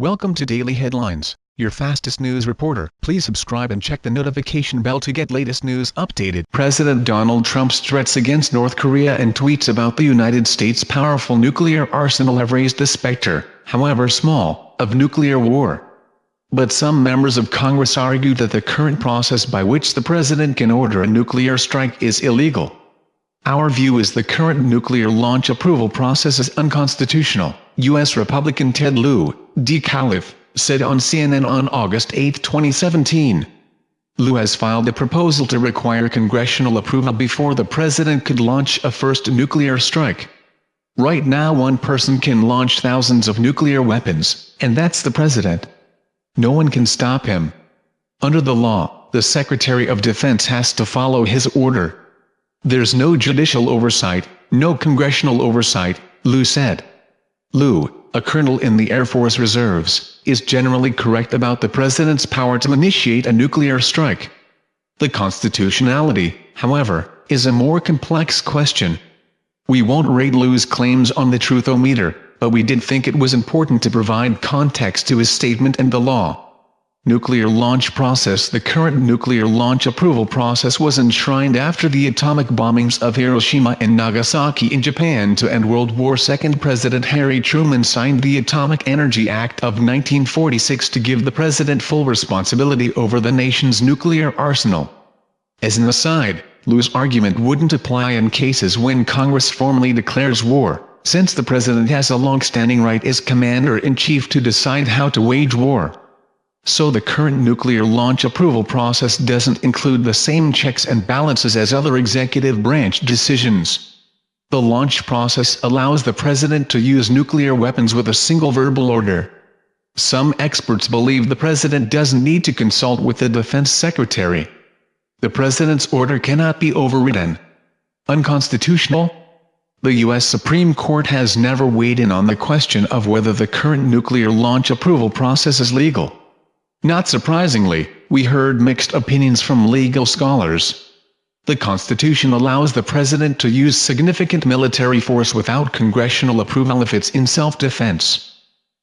Welcome to Daily Headlines, your fastest news reporter. Please subscribe and check the notification bell to get latest news updated. President Donald Trump's threats against North Korea and tweets about the United States' powerful nuclear arsenal have raised the specter, however small, of nuclear war. But some members of Congress argue that the current process by which the president can order a nuclear strike is illegal. Our view is the current nuclear launch approval process is unconstitutional, U.S. Republican Ted Lieu, DeCalif, said on CNN on August 8, 2017. Lieu has filed a proposal to require congressional approval before the president could launch a first nuclear strike. Right now one person can launch thousands of nuclear weapons, and that's the president. No one can stop him. Under the law, the Secretary of Defense has to follow his order. There's no judicial oversight, no congressional oversight, Lieu said. Lieu, a colonel in the Air Force Reserves, is generally correct about the president's power to initiate a nuclear strike. The constitutionality, however, is a more complex question. We won't rate Lieu's claims on the Truth-O-Meter, but we did think it was important to provide context to his statement and the law. Nuclear launch process The current nuclear launch approval process was enshrined after the atomic bombings of Hiroshima and Nagasaki in Japan to end World War II. President Harry Truman signed the Atomic Energy Act of 1946 to give the president full responsibility over the nation's nuclear arsenal. As an aside, Lieu's argument wouldn't apply in cases when Congress formally declares war, since the president has a long-standing right as commander-in-chief to decide how to wage war so the current nuclear launch approval process doesn't include the same checks and balances as other executive branch decisions. The launch process allows the president to use nuclear weapons with a single verbal order. Some experts believe the president doesn't need to consult with the defense secretary. The president's order cannot be overridden. Unconstitutional? The U.S. Supreme Court has never weighed in on the question of whether the current nuclear launch approval process is legal. Not surprisingly, we heard mixed opinions from legal scholars. The Constitution allows the President to use significant military force without congressional approval if it's in self-defense.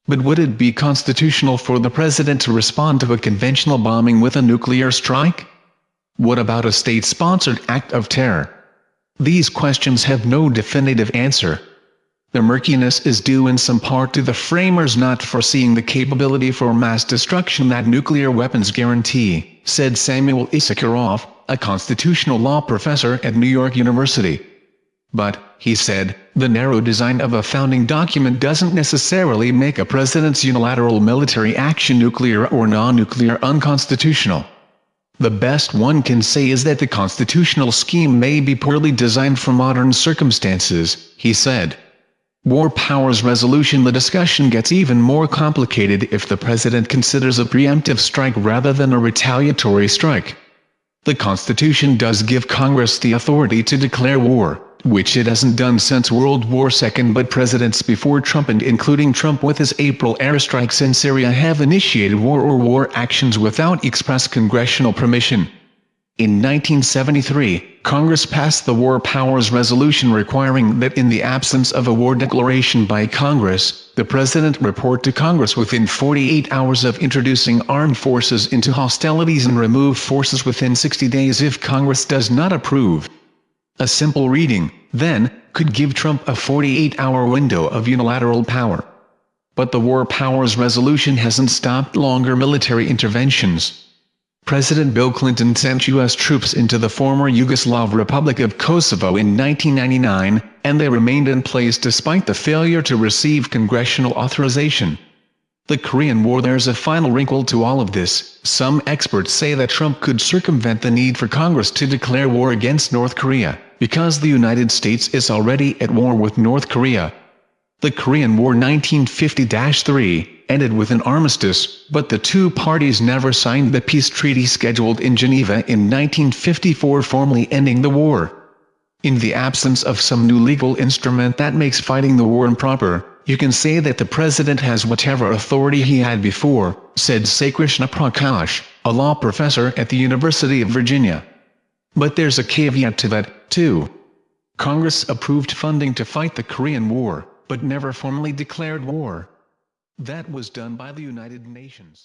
But would it be constitutional for the President to respond to a conventional bombing with a nuclear strike? What about a state-sponsored act of terror? These questions have no definitive answer. The murkiness is due in some part to the framers not foreseeing the capability for mass destruction that nuclear weapons guarantee, said Samuel Issacharoff, a constitutional law professor at New York University. But, he said, the narrow design of a founding document doesn't necessarily make a president's unilateral military action nuclear or non-nuclear unconstitutional. The best one can say is that the constitutional scheme may be poorly designed for modern circumstances, he said. War powers resolution The discussion gets even more complicated if the president considers a preemptive strike rather than a retaliatory strike. The Constitution does give Congress the authority to declare war, which it hasn't done since World War II but presidents before Trump and including Trump with his April airstrikes in Syria have initiated war or war actions without express congressional permission. In 1973, Congress passed the War Powers Resolution requiring that in the absence of a war declaration by Congress, the President report to Congress within 48 hours of introducing armed forces into hostilities and remove forces within 60 days if Congress does not approve. A simple reading, then, could give Trump a 48-hour window of unilateral power. But the War Powers Resolution hasn't stopped longer military interventions. President Bill Clinton sent U.S. troops into the former Yugoslav Republic of Kosovo in 1999, and they remained in place despite the failure to receive congressional authorization. The Korean War There's a final wrinkle to all of this. Some experts say that Trump could circumvent the need for Congress to declare war against North Korea, because the United States is already at war with North Korea. The Korean War 1950-3 ended with an armistice, but the two parties never signed the peace treaty scheduled in Geneva in 1954 formally ending the war. In the absence of some new legal instrument that makes fighting the war improper, you can say that the president has whatever authority he had before, said Saikrishna Prakash, a law professor at the University of Virginia. But there's a caveat to that, too. Congress approved funding to fight the Korean War, but never formally declared war. That was done by the United Nations.